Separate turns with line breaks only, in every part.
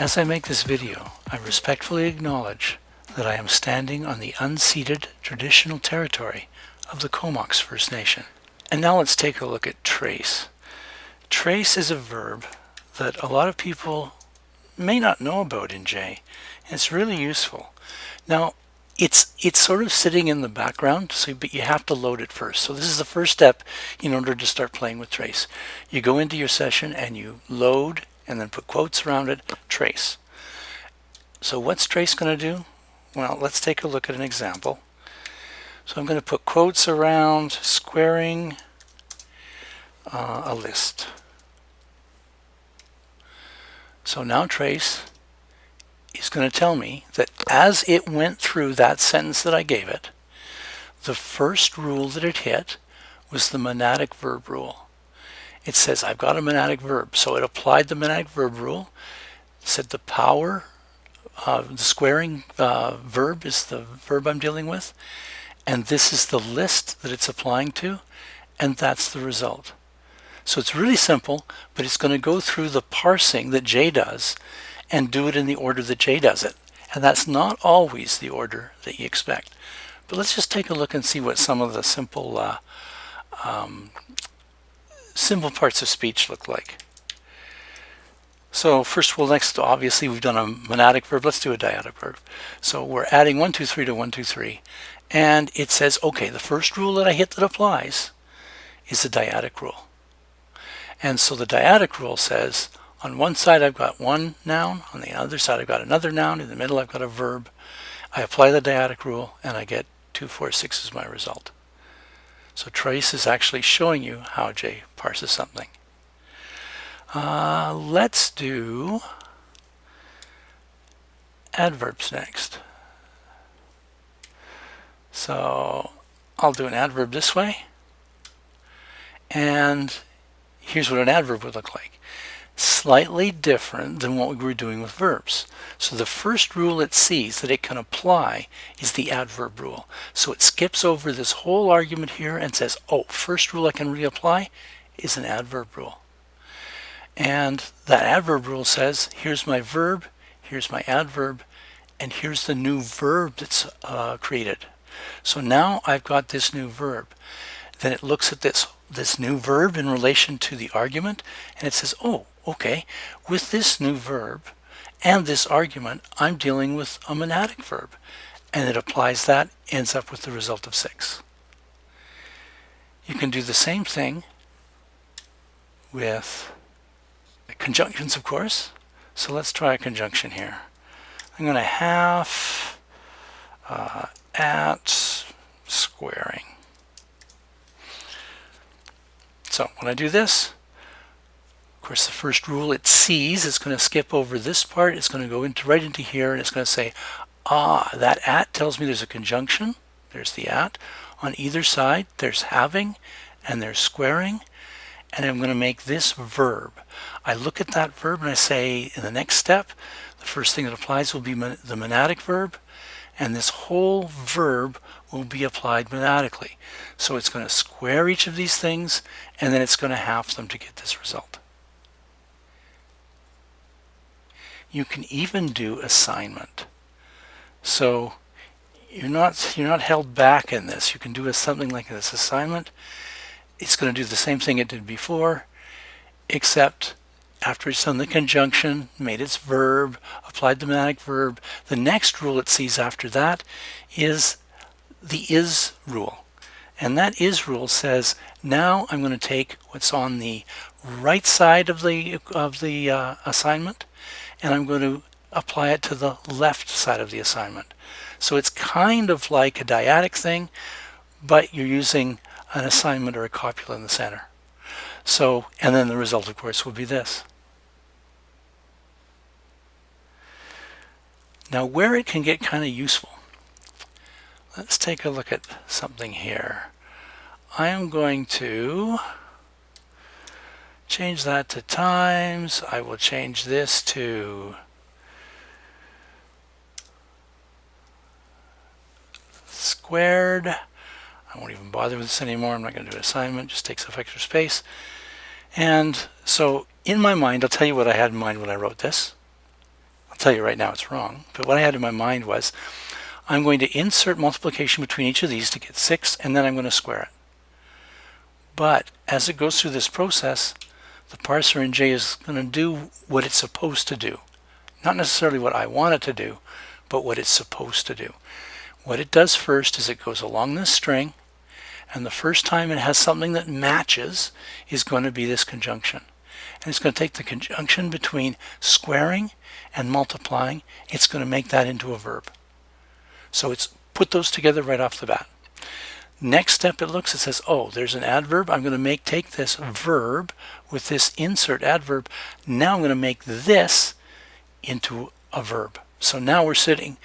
As I make this video, I respectfully acknowledge that I am standing on the unceded traditional territory of the Comox First Nation. And now let's take a look at trace. Trace is a verb that a lot of people may not know about in J. It's really useful. Now, it's it's sort of sitting in the background, so but you have to load it first. So this is the first step in order to start playing with trace. You go into your session and you load and then put quotes around it, trace. So what's trace going to do? Well, let's take a look at an example. So I'm going to put quotes around squaring uh, a list. So now trace is going to tell me that as it went through that sentence that I gave it, the first rule that it hit was the monadic verb rule. It says I've got a monadic verb. So it applied the monadic verb rule, said the power, uh, the squaring uh, verb is the verb I'm dealing with, and this is the list that it's applying to, and that's the result. So it's really simple, but it's going to go through the parsing that J does and do it in the order that J does it. And that's not always the order that you expect. But let's just take a look and see what some of the simple uh, um, simple parts of speech look like. So first, well, next, obviously, we've done a monadic verb. Let's do a dyadic verb. So we're adding 1, 2, 3 to 1, 2, 3. And it says, okay, the first rule that I hit that applies is the dyadic rule. And so the dyadic rule says, on one side I've got one noun, on the other side I've got another noun, in the middle I've got a verb. I apply the dyadic rule and I get 2, 4, 6 as my result. So trace is actually showing you how J parses something. Uh, let's do adverbs next. So I'll do an adverb this way. And here's what an adverb would look like slightly different than what we were doing with verbs. So the first rule it sees that it can apply is the adverb rule. So it skips over this whole argument here and says, oh, first rule I can reapply is an adverb rule. And that adverb rule says, here's my verb, here's my adverb, and here's the new verb that's uh, created. So now I've got this new verb. Then it looks at this, this new verb in relation to the argument, and it says, oh, okay, with this new verb and this argument, I'm dealing with a monadic verb. And it applies that, ends up with the result of 6. You can do the same thing with conjunctions, of course. So let's try a conjunction here. I'm going to have uh, at squaring. So when I do this, course, the first rule it sees, it's going to skip over this part. It's going to go into right into here, and it's going to say, ah, that at tells me there's a conjunction. There's the at. On either side, there's halving, and there's squaring. And I'm going to make this verb. I look at that verb and I say, in the next step, the first thing that applies will be the monadic verb. And this whole verb will be applied monadically. So it's going to square each of these things, and then it's going to half them to get this result. You can even do assignment. So you're not you're not held back in this. You can do a, something like this assignment. It's going to do the same thing it did before, except after it's done the conjunction, made its verb, applied the monadic verb, the next rule it sees after that is the is rule. And that is rule says, now I'm going to take what's on the right side of the, of the uh, assignment and I'm going to apply it to the left side of the assignment. So it's kind of like a dyadic thing, but you're using an assignment or a copula in the center. So, and then the result, of course, will be this. Now, where it can get kind of useful, let's take a look at something here. I am going to change that to times. I will change this to squared. I won't even bother with this anymore. I'm not going to do an assignment. Just takes up extra space. And so in my mind, I'll tell you what I had in mind when I wrote this. I'll tell you right now it's wrong. But what I had in my mind was I'm going to insert multiplication between each of these to get 6, and then I'm going to square it. But as it goes through this process, the parser in J is going to do what it's supposed to do. Not necessarily what I want it to do, but what it's supposed to do. What it does first is it goes along this string, and the first time it has something that matches is going to be this conjunction. And it's going to take the conjunction between squaring and multiplying. It's going to make that into a verb. So it's put those together right off the bat. Next step it looks, it says, oh, there's an adverb. I'm going to make take this verb with this insert adverb. Now I'm going to make this into a verb. So now we're sitting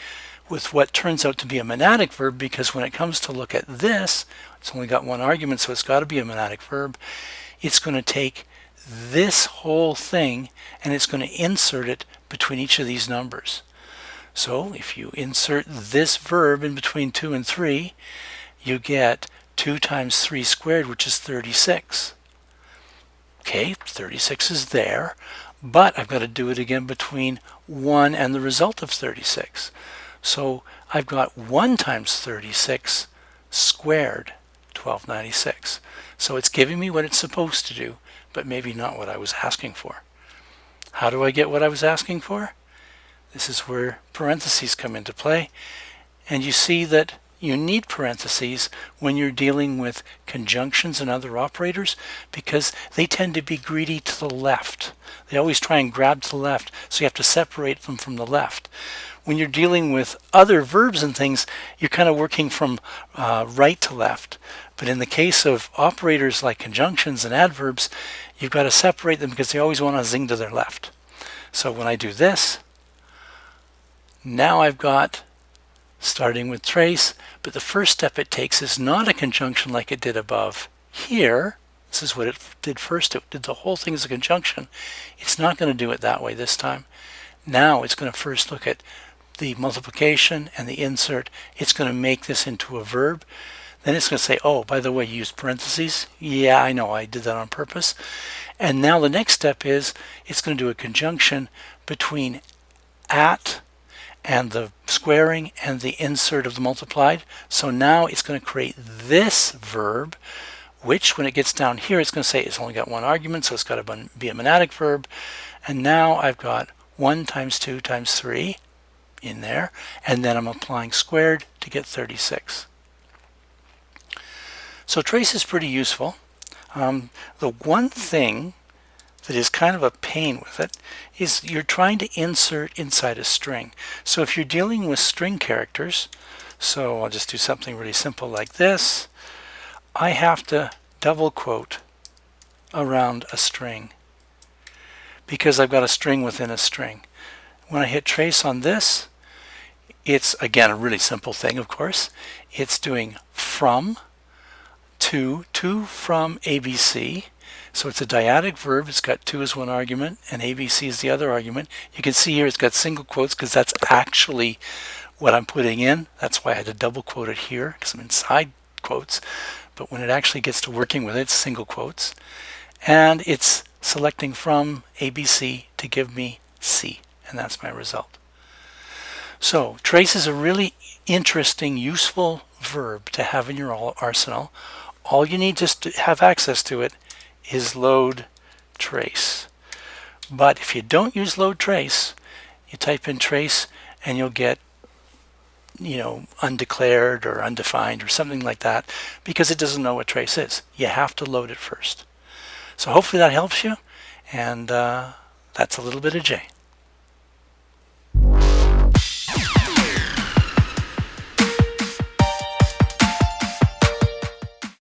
with what turns out to be a monadic verb because when it comes to look at this, it's only got one argument, so it's got to be a monadic verb. It's going to take this whole thing and it's going to insert it between each of these numbers. So if you insert this verb in between 2 and 3, you get 2 times 3 squared, which is 36. Okay, 36 is there, but I've got to do it again between 1 and the result of 36. So I've got 1 times 36 squared, 1296. So it's giving me what it's supposed to do, but maybe not what I was asking for. How do I get what I was asking for? This is where parentheses come into play. And you see that you need parentheses when you're dealing with conjunctions and other operators because they tend to be greedy to the left. They always try and grab to the left, so you have to separate them from the left. When you're dealing with other verbs and things, you're kind of working from uh, right to left. But in the case of operators like conjunctions and adverbs, you've got to separate them because they always want to zing to their left. So when I do this, now I've got starting with trace, but the first step it takes is not a conjunction like it did above. Here, this is what it did first, it did the whole thing as a conjunction. It's not going to do it that way this time. Now it's going to first look at the multiplication and the insert. It's going to make this into a verb. Then it's going to say, oh, by the way, you used parentheses. Yeah, I know, I did that on purpose. And now the next step is it's going to do a conjunction between at and the squaring and the insert of the multiplied. So now it's going to create this verb, which when it gets down here, it's going to say it's only got one argument, so it's got to be a monadic verb. And now I've got 1 times 2 times 3 in there, and then I'm applying squared to get 36. So trace is pretty useful. Um, the one thing that is kind of a pain with it is you're trying to insert inside a string. So if you're dealing with string characters, so I'll just do something really simple like this, I have to double quote around a string because I've got a string within a string. When I hit trace on this, it's again a really simple thing of course. It's doing from to, to from ABC, so it's a dyadic verb. It's got two as one argument and ABC is the other argument. You can see here it's got single quotes because that's actually what I'm putting in. That's why I had to double quote it here because I'm inside quotes. But when it actually gets to working with it, it's single quotes. And it's selecting from ABC to give me C. And that's my result. So trace is a really interesting, useful verb to have in your arsenal. All you need just to have access to it is load trace. But if you don't use load trace, you type in trace and you'll get you know, undeclared or undefined or something like that because it doesn't know what trace is. You have to load it first. So hopefully that helps you. And uh, that's a little bit of J.